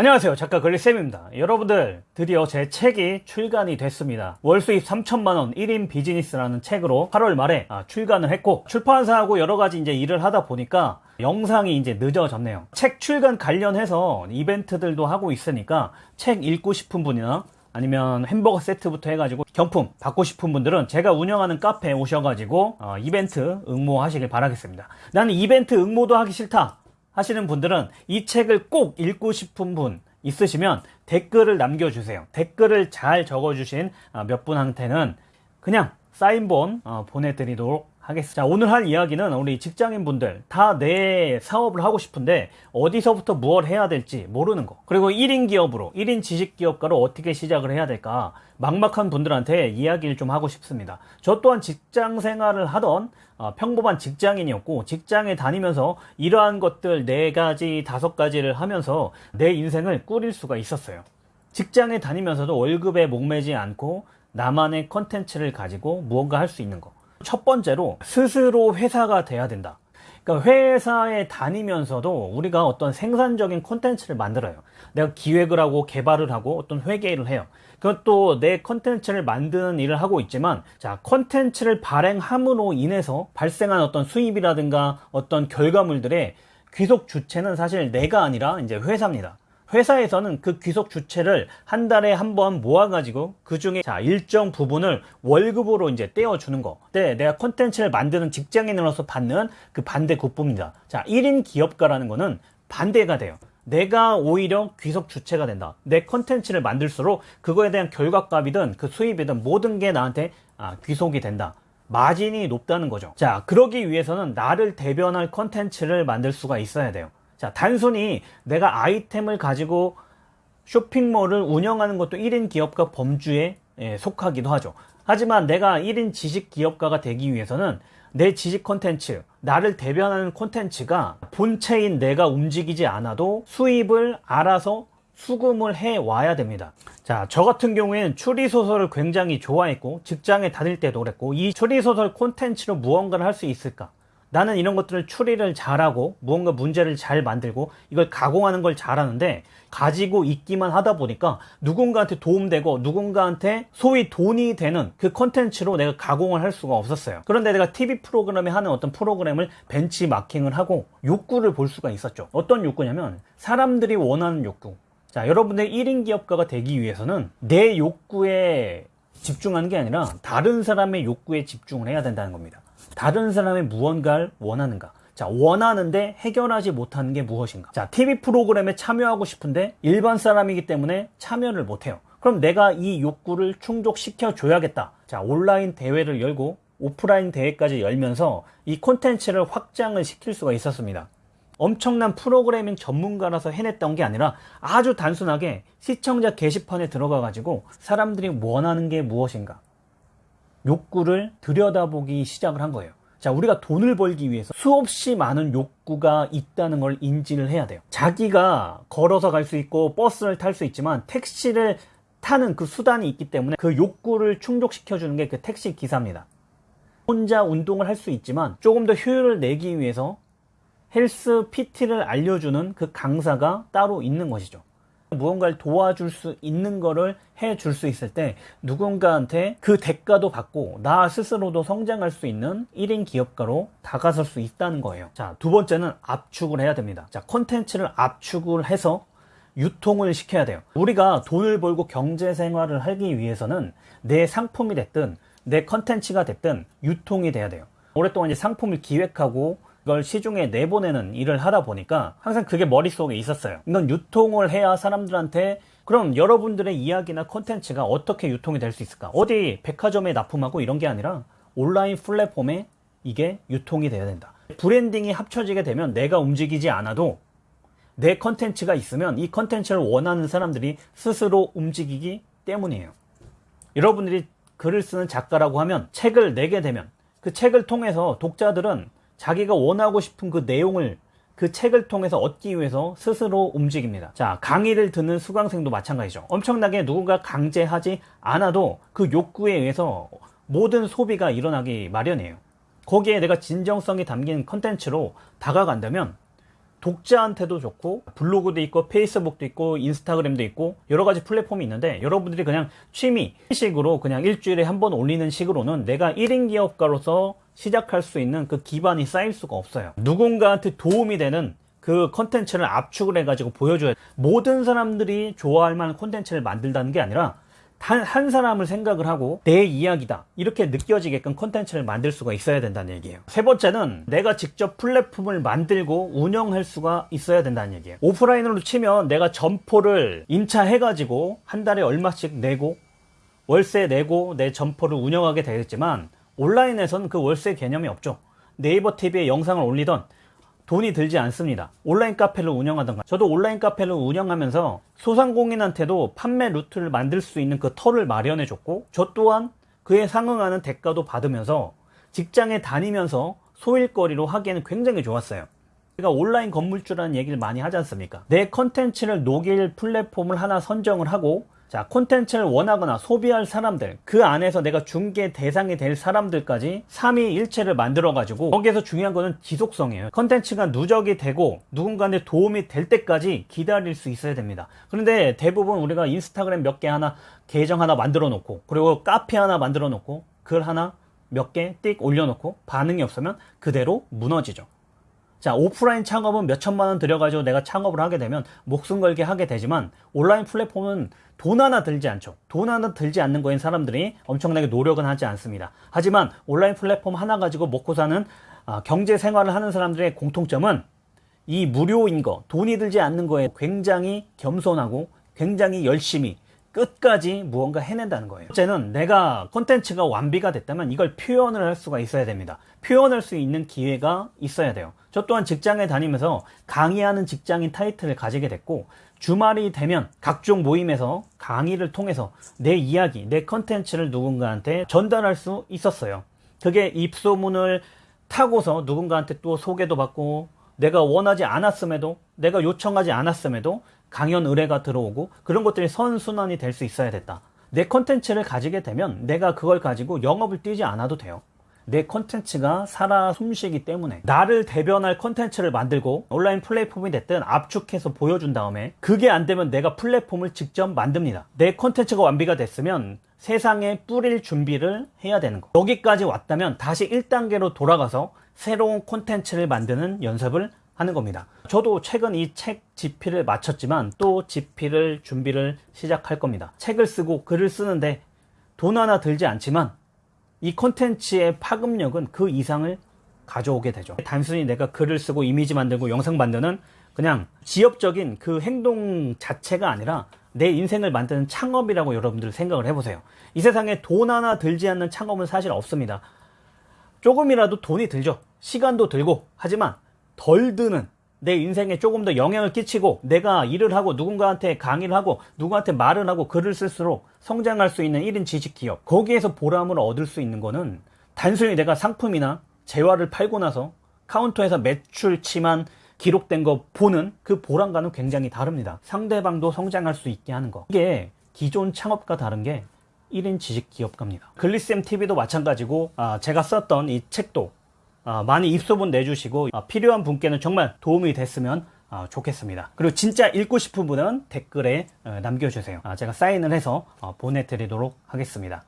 안녕하세요. 작가 글리쌤입니다. 여러분들 드디어 제 책이 출간이 됐습니다. 월수입 3천만원 1인 비즈니스라는 책으로 8월 말에 아, 출간을 했고 출판사하고 여러가지 이제 일을 하다 보니까 영상이 이제 늦어졌네요. 책 출간 관련해서 이벤트들도 하고 있으니까 책 읽고 싶은 분이나 아니면 햄버거 세트부터 해가지고 경품 받고 싶은 분들은 제가 운영하는 카페에 오셔가지고 어, 이벤트 응모하시길 바라겠습니다. 나는 이벤트 응모도 하기 싫다 하시는 분들은 이 책을 꼭 읽고 싶은 분 있으시면 댓글을 남겨주세요. 댓글을 잘 적어주신 아, 몇 분한테는 그냥 사인본 어, 보내드리도록 하겠습니다. 자, 오늘 할 이야기는 우리 직장인 분들 다 내 사업을 하고 싶은데 어디서부터 무엇 해야 될지 모르는 거. 그리고 1인 기업으로, 1인 지식 기업가로 어떻게 시작을 해야 될까 막막한 분들한테 이야기를 좀 하고 싶습니다. 저 또한 직장 생활을 하던 어, 평범한 직장인이었고 직장에 다니면서 이러한 것들 네 가지, 다섯 가지를 하면서 내 인생을 꾸릴 수가 있었어요. 직장에 다니면서도 월급에 목매지 않고 나만의 컨텐츠를 가지고 무언가 할 수 있는 거. 첫 번째로 스스로 회사가 돼야 된다. 그러니까 회사에 다니면서도 우리가 어떤 생산적인 콘텐츠를 만들어요. 내가 기획을 하고 개발을 하고 어떤 회계를 해요. 그것도 내 콘텐츠를 만드는 일을 하고 있지만 자 콘텐츠를 발행함으로 인해서 발생한 어떤 수입이라든가 어떤 결과물들의 귀속 주체는 사실 내가 아니라 이제 회사입니다. 회사에서는 그 귀속 주체를 한 달에 한 번 모아가지고 그 중에 자 일정 부분을 월급으로 이제 떼어주는 거. 네, 내가 콘텐츠를 만드는 직장인으로서 받는 그 반대 국부입니다. 자, 1인 기업가라는 거는 반대가 돼요. 내가 오히려 귀속 주체가 된다. 내 컨텐츠를 만들수록 그거에 대한 결과값이든 그 수입이든 모든 게 나한테 아, 귀속이 된다. 마진이 높다는 거죠. 자, 그러기 위해서는 나를 대변할 컨텐츠를 만들 수가 있어야 돼요. 자, 단순히 내가 아이템을 가지고 쇼핑몰을 운영하는 것도 1인 기업가 범주에 예, 속하기도 하죠. 하지만 내가 1인 지식 기업가가 되기 위해서는 내 지식 콘텐츠, 나를 대변하는 콘텐츠가 본체인 내가 움직이지 않아도 수입을 알아서 수금을 해 와야 됩니다. 자, 저 같은 경우에는 추리소설을 굉장히 좋아했고, 직장에 다닐 때도 그랬고, 이 추리소설 콘텐츠로 무언가를 할 수 있을까? 나는 이런 것들을 추리를 잘하고 무언가 문제를 잘 만들고 이걸 가공하는 걸 잘하는데 가지고 있기만 하다 보니까 누군가한테 도움되고 누군가한테 소위 돈이 되는 그 컨텐츠로 내가 가공을 할 수가 없었어요. 그런데 내가 TV 프로그램에 하는 어떤 프로그램을 벤치마킹을 하고 욕구를 볼 수가 있었죠. 어떤 욕구냐면 사람들이 원하는 욕구. 자 여러분들 1인 기업가가 되기 위해서는 내 욕구에 집중하는 게 아니라 다른 사람의 욕구에 집중을 해야 된다는 겁니다 다른 사람의 무언가를 원하는가? 자 원하는데 해결하지 못하는 게 무엇인가? 자 TV 프로그램에 참여하고 싶은데 일반 사람이기 때문에 참여를 못해요. 그럼 내가 이 욕구를 충족시켜 줘야겠다. 자 온라인 대회를 열고 오프라인 대회까지 열면서 이 콘텐츠를 확장을 시킬 수가 있었습니다. 엄청난 프로그래밍 전문가라서 해냈던 게 아니라 아주 단순하게 시청자 게시판에 들어가 가지고 사람들이 원하는 게 무엇인가 욕구를 들여다보기 시작을 한 거예요. 자, 우리가 돈을 벌기 위해서 수없이 많은 욕구가 있다는 걸 인지를 해야 돼요. 자기가 걸어서 갈 수 있고 버스를 탈 수 있지만 택시를 타는 그 수단이 있기 때문에 그 욕구를 충족시켜 주는 게 그 택시 기사입니다. 혼자 운동을 할 수 있지만 조금 더 효율을 내기 위해서 헬스 PT를 알려주는 그 강사가 따로 있는 것이죠. 무언가를 도와줄 수 있는 거를 해줄 수 있을 때 누군가한테 그 대가도 받고 나 스스로도 성장할 수 있는 1인 기업가로 다가설 수 있다는 거예요. 자 두 번째는 압축을 해야 됩니다. 자 콘텐츠를 압축을 해서 유통을 시켜야 돼요. 우리가 돈을 벌고 경제 생활을 하기 위해서는 내 상품이 됐든 내 컨텐츠가 됐든 유통이 돼야 돼요. 오랫동안 이제 상품을 기획하고 그걸 시중에 내보내는 일을 하다 보니까 항상 그게 머릿속에 있었어요. 이건 유통을 해야 사람들한테 그럼 여러분들의 이야기나 콘텐츠가 어떻게 유통이 될 수 있을까? 어디 백화점에 납품하고 이런 게 아니라 온라인 플랫폼에 이게 유통이 돼야 된다. 브랜딩이 합쳐지게 되면 내가 움직이지 않아도 내 컨텐츠가 있으면 이 컨텐츠를 원하는 사람들이 스스로 움직이기 때문이에요. 여러분들이 글을 쓰는 작가라고 하면 책을 내게 되면 그 책을 통해서 독자들은 자기가 원하고 싶은 그 내용을 그 책을 통해서 얻기 위해서 스스로 움직입니다. 자, 강의를 듣는 수강생도 마찬가지죠. 엄청나게 누군가 강제하지 않아도 그 욕구에 의해서 모든 소비가 일어나기 마련이에요. 거기에 내가 진정성이 담긴 컨텐츠로 다가간다면 독자한테도 좋고 블로그도 있고 페이스북도 있고 인스타그램도 있고 여러 가지 플랫폼이 있는데 여러분들이 그냥 취미 식으로 그냥 일주일에 한 번 올리는 식으로는 내가 1인 기업가로서 시작할 수 있는 그 기반이 쌓일 수가 없어요. 누군가한테 도움이 되는 그 컨텐츠를 압축을 해가지고 보여줘야 모든 사람들이 좋아할 만한 컨텐츠를 만든다는 게 아니라 단 한 사람을 생각을 하고 내 이야기다. 이렇게 느껴지게끔 컨텐츠를 만들 수가 있어야 된다는 얘기예요. 세 번째는 내가 직접 플랫폼을 만들고 운영할 수가 있어야 된다는 얘기예요. 오프라인으로 치면 내가 점포를 임차해 가지고 한 달에 얼마씩 내고 월세 내고 내 점포를 운영하게 되겠지만 온라인에서는 그 월세 개념이 없죠. 네이버 TV에 영상을 올리던 돈이 들지 않습니다. 온라인 카페를 운영하던가. 저도 온라인 카페를 운영하면서 소상공인한테도 판매 루트를 만들 수 있는 그 터를 마련해 줬고, 저 또한 그에 상응하는 대가도 받으면서 직장에 다니면서 소일거리로 하기에는 굉장히 좋았어요. 제가 온라인 건물주라는 얘기를 많이 하지 않습니까? 내 컨텐츠를 녹일 플랫폼을 하나 선정을 하고 자, 콘텐츠를 원하거나 소비할 사람들, 그 안에서 내가 중개 대상이 될 사람들까지 3위 일체를 만들어 가지고, 거기에서 중요한 거는 지속성이에요. 콘텐츠가 누적이 되고, 누군가한테 도움이 될 때까지 기다릴 수 있어야 됩니다. 그런데 대부분 우리가 인스타그램 몇 개 하나, 계정 하나 만들어 놓고, 그리고 카페 하나 만들어 놓고, 글 하나 몇 개 띡 올려놓고, 반응이 없으면 그대로 무너지죠. 자, 오프라인 창업은 몇 천만 원 들여가지고 내가 창업을 하게 되면 목숨 걸게 하게 되지만 온라인 플랫폼은 돈 하나 들지 않죠. 돈 하나 들지 않는 거인 사람들이 엄청나게 노력은 하지 않습니다. 하지만 온라인 플랫폼 하나 가지고 먹고 사는 아, 경제 생활을 하는 사람들의 공통점은 이 무료인 거, 돈이 들지 않는 거에 굉장히 겸손하고 굉장히 열심히 끝까지 무언가 해낸다는 거예요. 첫째는 내가 콘텐츠가 완비가 됐다면 이걸 표현을 할 수가 있어야 됩니다. 표현할 수 있는 기회가 있어야 돼요. 저 또한 직장에 다니면서 강의하는 직장인 타이틀을 가지게 됐고 주말이 되면 각종 모임에서 강의를 통해서 내 이야기, 내 컨텐츠를 누군가한테 전달할 수 있었어요. 그게 입소문을 타고서 누군가한테 또 소개도 받고 내가 원하지 않았음에도 내가 요청하지 않았음에도 강연 의뢰가 들어오고 그런 것들이 선순환이 될 수 있어야 된다. 내 컨텐츠를 가지게 되면 내가 그걸 가지고 영업을 뛰지 않아도 돼요. 내 컨텐츠가 살아 숨쉬기 때문에 나를 대변할 컨텐츠를 만들고 온라인 플랫폼이 됐든 압축해서 보여준 다음에 그게 안 되면 내가 플랫폼을 직접 만듭니다. 내 컨텐츠가 완비가 됐으면 세상에 뿌릴 준비를 해야 되는 거. 여기까지 왔다면 다시 1단계로 돌아가서 새로운 콘텐츠를 만드는 연습을 하는 겁니다. 저도 최근 이 책 집필을 마쳤지만 또 집필을 준비를 시작할 겁니다. 책을 쓰고 글을 쓰는데 돈 하나 들지 않지만 이 콘텐츠의 파급력은 그 이상을 가져오게 되죠. 단순히 내가 글을 쓰고 이미지 만들고 영상 만드는 그냥 지엽적인 그 행동 자체가 아니라 내 인생을 만드는 창업이라고 여러분들 생각을 해보세요. 이 세상에 돈 하나 들지 않는 창업은 사실 없습니다. 조금이라도 돈이 들죠. 시간도 들고 하지만 덜 드는 내 인생에 조금 더 영향을 끼치고 내가 일을 하고 누군가한테 강의를 하고 누구한테 말을 하고 글을 쓸수록 성장할 수 있는 1인 지식 기업 거기에서 보람을 얻을 수 있는 거는 단순히 내가 상품이나 재화를 팔고 나서 카운터에서 매출치만 기록된 거 보는 그 보람과는 굉장히 다릅니다. 상대방도 성장할 수 있게 하는 거. 이게 기존 창업과 다른 게 1인 지식 기업가입니다. 글리쌤 TV도 마찬가지고 아, 제가 썼던 이 책도 아, 많이 입소문 내주시고 아, 필요한 분께는 정말 도움이 됐으면 아, 좋겠습니다. 그리고 진짜 읽고 싶은 분은 댓글에 어, 남겨주세요. 제가 사인을 해서 어, 보내드리도록 하겠습니다.